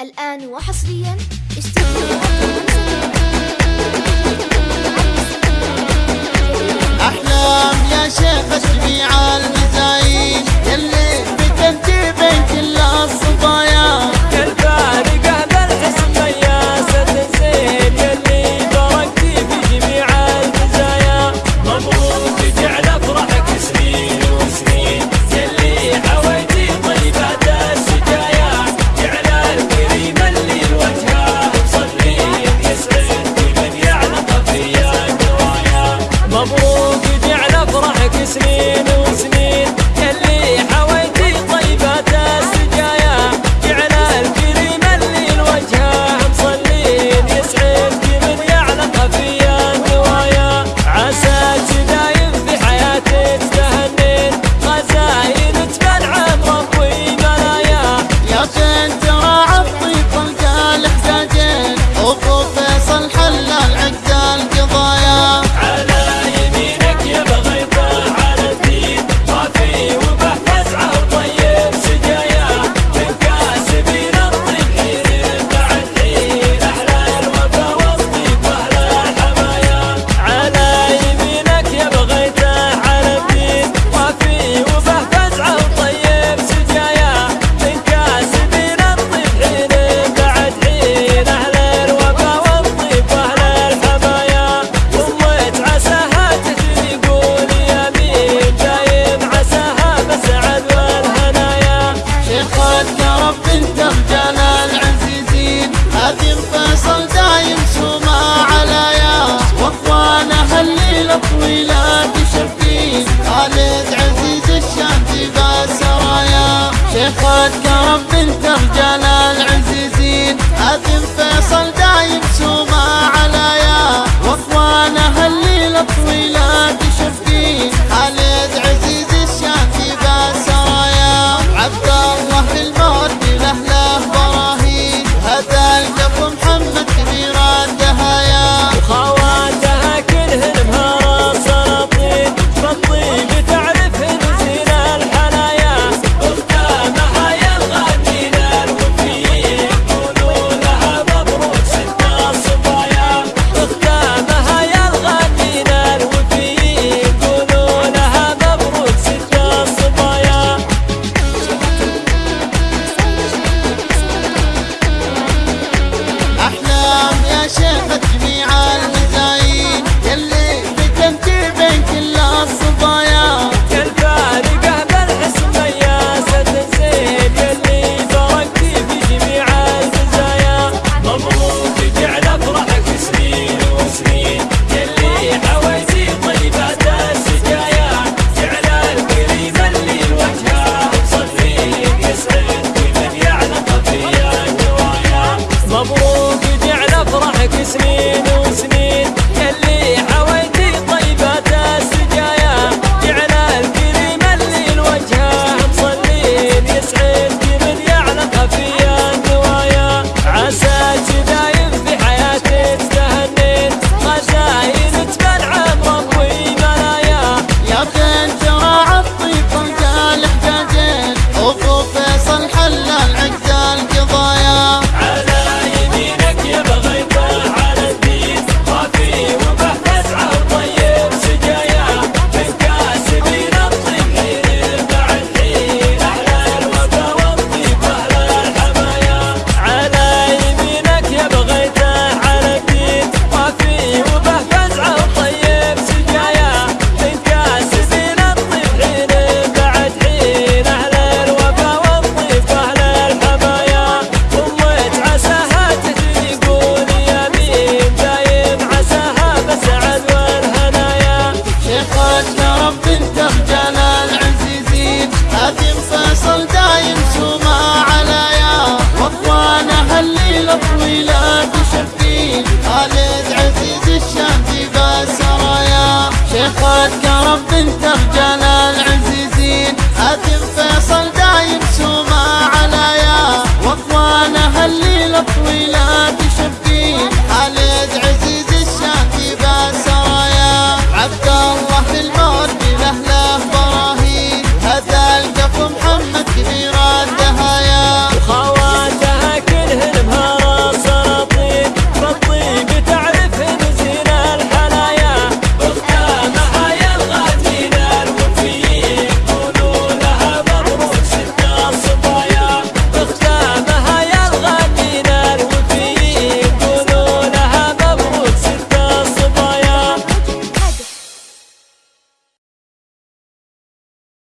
الآن وحصريا أحلام يا شيخ الشبيعة واخوانها الليلة طويلة تشفين خالد عزيز الشام بالسرايا سرايا شيخة كرم بنت رجال العزيزين هاتم فيصل العقد القضايا. قرب بنت رجال العزيزين حاتم فيصل